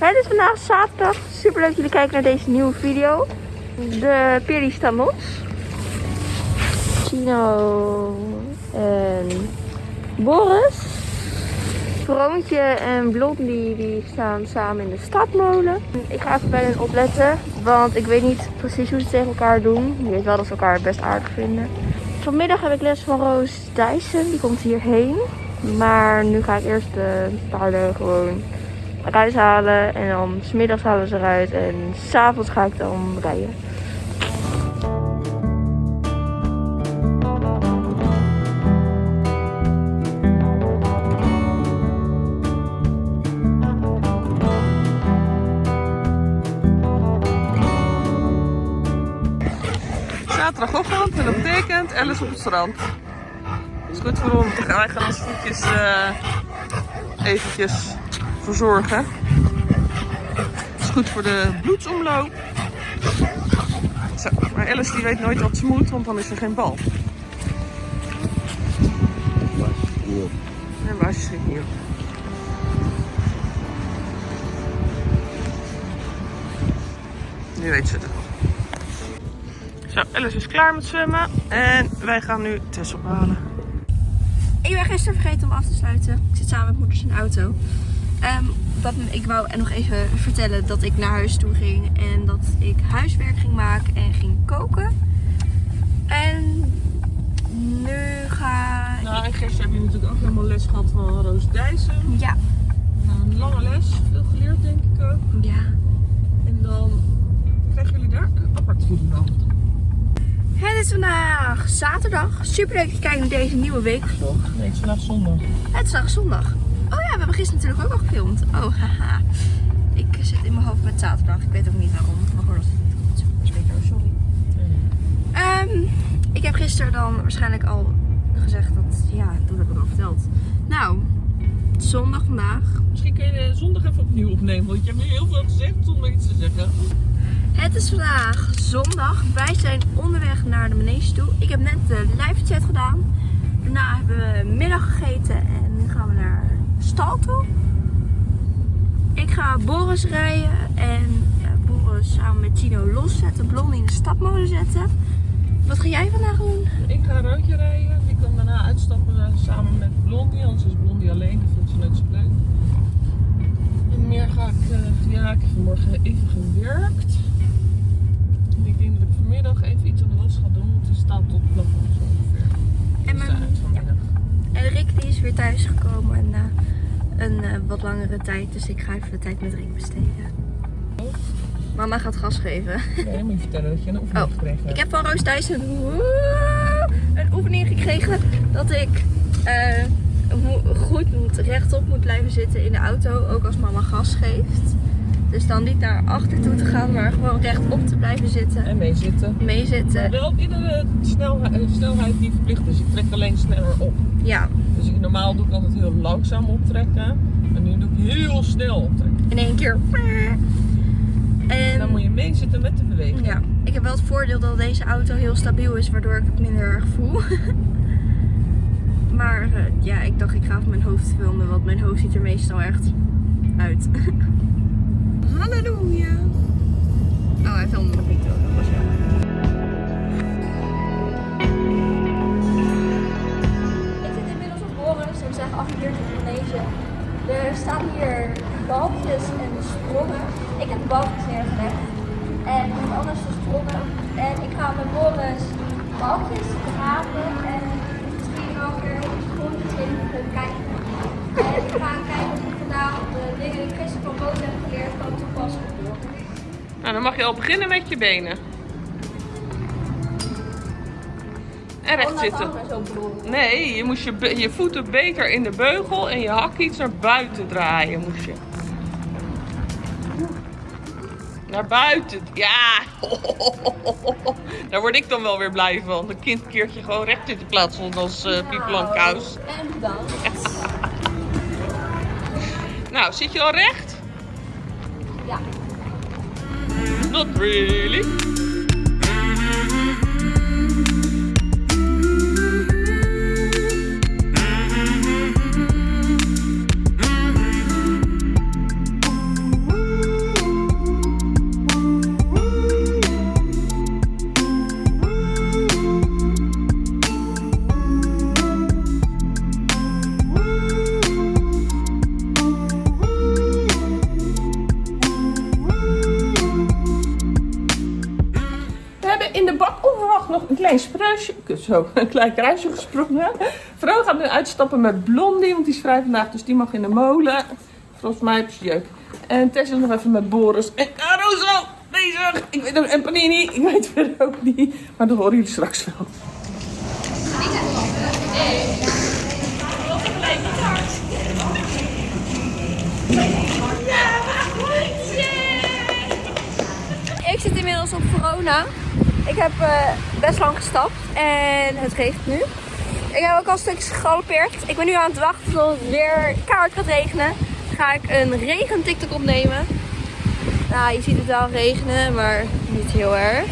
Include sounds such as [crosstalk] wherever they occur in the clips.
Het is vandaag zaterdag. Super leuk dat jullie kijken naar deze nieuwe video. De los. Chino en Boris. Vroontje en Blondie die staan samen in de stadmolen. Ik ga even bij hen opletten, want ik weet niet precies hoe ze tegen elkaar doen. Ik weet wel dat ze elkaar best aardig vinden. Vanmiddag heb ik les van Roos Dyson, die komt hierheen. Maar nu ga ik eerst de paarden gewoon eruit halen. En dan smiddags halen ze eruit. En s'avonds ga ik dan rijden. Zaterdagochtend en dat betekent Alice op het strand. Het is goed voor ons. Wij gaan ons voetjes uh, eventjes verzorgen. Het is goed voor de bloedsomloop. Zo, maar Alice die weet nooit wat ze moet, want dan is er geen bal. En is het hier? Nu weet ze het wel. Zo, Alice is klaar met zwemmen en wij gaan nu Tess ophalen. Ik ben gisteren vergeten om af te sluiten. Ik zit samen met moeders in de auto. Um, dat, ik wou nog even vertellen dat ik naar huis toe ging en dat ik huiswerk ging maken en ging koken. En nu ga ik... Nou, en gisteren heb je natuurlijk ook helemaal les gehad van Roos Dijssen. Ja. Nou, een lange les, veel geleerd denk ik ook. Ja. En dan krijgen jullie daar een apart video Het is vandaag zaterdag. Super leuk dat je kijkt naar deze nieuwe weekvlog. Nee, het is vandaag zondag. Het is vandaag zondag. We hebben gisteren natuurlijk ook al gefilmd. Oh, haha. Ik zit in mijn hoofd met zaterdag. Ik weet ook niet waarom. Maar gewoon als het niet goed is. sorry. Um, ik heb gisteren dan waarschijnlijk al gezegd dat, ja, dat heb ik al verteld. Nou, zondag vandaag. Misschien kun je zondag even opnieuw opnemen, want je hebt nu heel veel gezegd zonder iets te zeggen. Het is vandaag zondag. Wij zijn onderweg naar de manege toe. Ik heb net de live chat gedaan. Daarna hebben we middag gegeten en nu gaan we naar Ik ga Boris rijden en Boris samen met Tino loszetten, Blondie in de stadmolen zetten. Wat ga jij vandaag doen? Ik ga een rondje rijden. Ik kan daarna uitstappen samen met Blondie, anders is Blondie alleen, dat vindt ze net zo leuk. En meer ga ik, uh, ja ik heb vanmorgen even gewerkt. Ik denk dat ik vanmiddag even iets aan de was ga doen, want het staat tot zo ongeveer. En, mijn, ja. en Rick die is weer thuis gekomen en uh, een uh, wat langere tijd, dus ik ga even de tijd met Rick besteden. Mama gaat gas geven. Nee, moet je vertellen dat je een oefening oh, gekregen hebt. Ik heb van Roos Thijs een, een oefening gekregen dat ik uh, goed moet, rechtop moet blijven zitten in de auto, ook als mama gas geeft. Dus dan niet naar achter toe te gaan, maar gewoon rechtop te blijven zitten. En meezitten. Meezitten. Maar wel op iedere snelheid, snelheid die verplicht is. Ik trek alleen sneller op. Ja. Dus ik, normaal doe ik altijd heel langzaam optrekken. En nu doe ik heel snel optrekken. In één keer. En dan moet je meezitten met de beweging. Ja, ik heb wel het voordeel dat deze auto heel stabiel is, waardoor ik het minder erg voel. [laughs] maar uh, ja, ik dacht ik ga van mijn hoofd filmen, want mijn hoofd ziet er meestal echt uit. [laughs] Halleluja! Oh, hij filmde nog niet, dat was jammer. Ik zit inmiddels op Boris en we zijn geaffilieerd in Indonesië. Er staan hier balkjes en sprongen. Ik heb balkjes neergelegd. En iemand anders de sprongen. En ik ga met Boris balkjes graven en misschien wel weer sprongetjes in kijken. En ik ga kijken of ik vandaag de dingen die ik gisteren van boven heb geleerd kan. Nou, dan mag je al beginnen met je benen. En recht zitten. Nee, je moest je, je voeten beter in de beugel en je hak iets naar buiten draaien moest je. Naar buiten. Ja. [laughs] Daar word ik dan wel weer blij van. Een kind keert je gewoon recht in de plaats van als uh, kous. En bedankt. [laughs] nou, zit je al recht? Ja. Not really. Klein spruisje, zo, [laughs] een klein kruisje gesprongen. Vrouw gaat nu uitstappen met Blondie, want die is vrij vandaag, dus die mag in de molen. Volgens mij heb je jeuk. En Tess is nog even met Boris en Caruso bezig. Ik weet, en Panini, ik weet het verder ook niet. Maar dat horen jullie straks wel. Ik zit inmiddels op Verona. Ik heb eh, best lang gestapt en het regent nu. Ik heb ook al stukjes gegalopeerd. Ik ben nu aan het wachten tot het weer kaart gaat regenen. Ga ik een regen TikTok opnemen. Nou, je ziet het wel regenen, maar niet heel erg.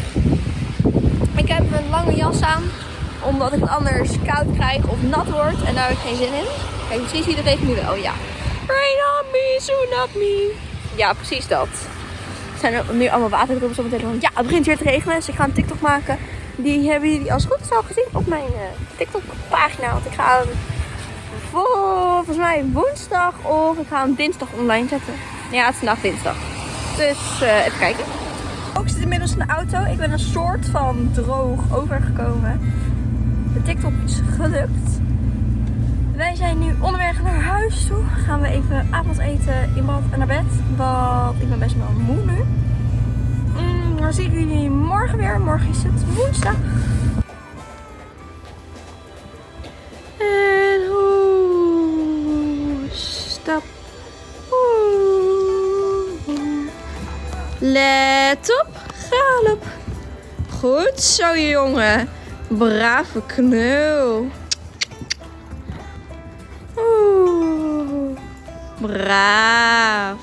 Ik heb een lange jas aan, omdat ik het anders koud krijg of nat word. En daar heb ik geen zin in. Kijk, misschien zie je de regen nu wel. Ja. Rain on me, soon up me. Ja, precies dat. Zijn er nu allemaal waterdruppels op mijn telefoon. Ja, het begint weer te regenen, dus ik ga een TikTok maken. Die hebben jullie als goed is gezien op mijn eh, TikTok pagina. Want ik ga hem volgens mij woensdag of ik ga hem dinsdag online zetten. Ja, het is vandaag dinsdag. Dus eh, even kijken. Ik zit inmiddels in de auto. Ik ben een soort van droog overgekomen. De TikTok is gelukt. Wij zijn nu onderweg naar huis toe. Gaan we even avondeten in bad en naar bed. Want ik ben best wel moe nu. Mm, dan zie ik jullie morgen weer. Morgen is het woensdag. En hoe stap. Let op, galop. Goed zo, jongen. Brave knul. Braaf.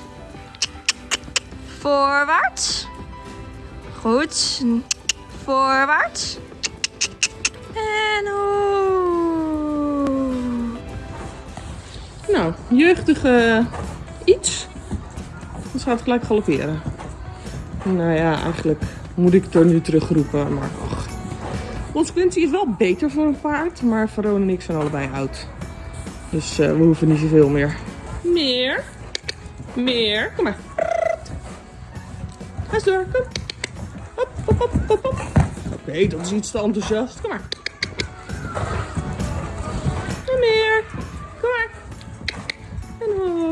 Voorwaarts. Goed. Voorwaarts. En oeh. Nou, jeugdige iets. Dan gaat gelijk galopperen. Nou ja, eigenlijk moet ik het er nu terugroepen, maar ach. Consequentie is wel beter voor een paard, maar Verona en ik zijn allebei oud. Dus eh, we hoeven niet zoveel meer. Meer. Meer. Kom maar. Ga eens door. Kom. Hop, hop, hop, hop, hop. Oké, dat is iets te enthousiast. Kom maar. En meer. Kom maar. En oh.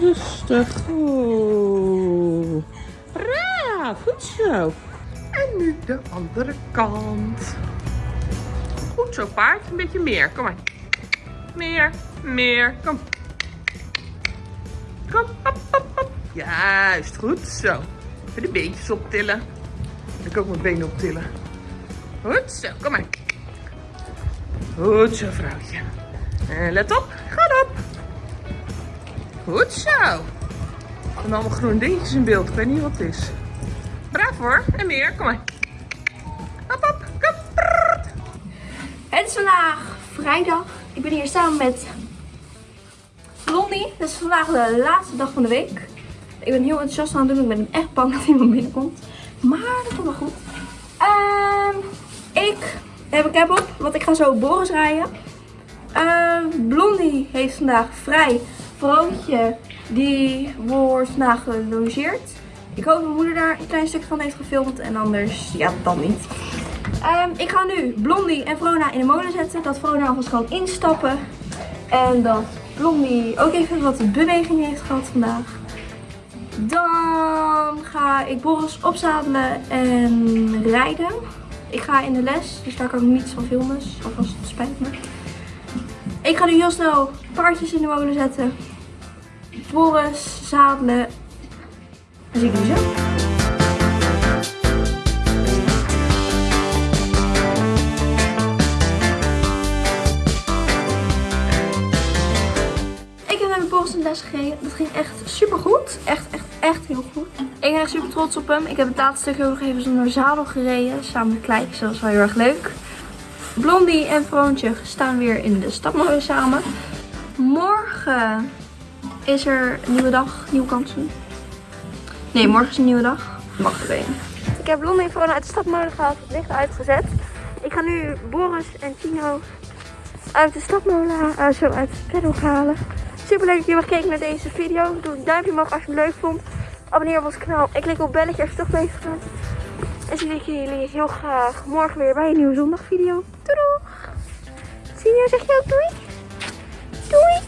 Rustig. Oh. Braaf. Goed zo. En nu de andere kant. Goed zo, paard. Een beetje meer. Kom maar. Meer. Meer. Kom. Kom. Hop, hop, hop. Juist. Goed zo. Even de beentjes optillen. Ik kan ook mijn benen optillen. Goed zo. Kom maar. Goed zo, vrouwtje. En let op. Ga op. Goed zo. En allemaal groene dingetjes in beeld. Ik weet niet wat het is. Braaf hoor. En meer. Kom maar. Hop, hop. Kom. Het is vandaag vrijdag. Ik ben hier samen met Blondie. Het is vandaag de laatste dag van de week. Ik ben heel enthousiast aan het doen. Ik ben echt bang dat iemand binnenkomt. Maar dat komt wel goed. Ehm, ik heb een cap op, want ik ga zo Boris rijden. Ehm, Blondie heeft vandaag vrij. Vrootje, die wordt vandaag gelogeerd. Ik hoop dat mijn moeder daar een klein stuk van heeft gefilmd. En anders, ja, dan niet. Ehm, ik ga nu Blondie en Vrona in de molen zetten. Dat Vrona alvast kan instappen. En dat Blondie ook even wat beweging heeft gehad vandaag. Dan ga ik Boris opzadelen en rijden. Ik ga in de les, dus daar kan ik niets van filmen. Dus alvast spijt me. Ik ga nu heel snel paardjes in de molen zetten. Boris zadelen. Dan zie ik jullie zo. Ging echt super goed. Echt, echt, echt heel goed. Ik ben echt super trots op hem. Ik heb het laatste ook nog even zonder zadel gereden. Samen met Kleintje. Dat was wel heel erg leuk. Blondie en Vroontje staan weer in de stapmolen samen. Morgen is er een nieuwe dag, nieuwe kansen. Nee, morgen is een nieuwe dag. Mag een. Ik heb Blondie en Vrona uit de stapmolen gehaald, het licht uitgezet. Ik ga nu Boris en Tino uit de stapmolen, uh, zo uit het paddock halen. Super leuk dat jullie hebben gekeken naar deze video. Doe een duimpje omhoog als je het leuk vond. Abonneer op ons kanaal en klik op belletje als je toch bezig bent. En zie ik jullie heel graag morgen weer bij een nieuwe zondagvideo. Doei doeg! Senior, zeg je ook doei? Doei!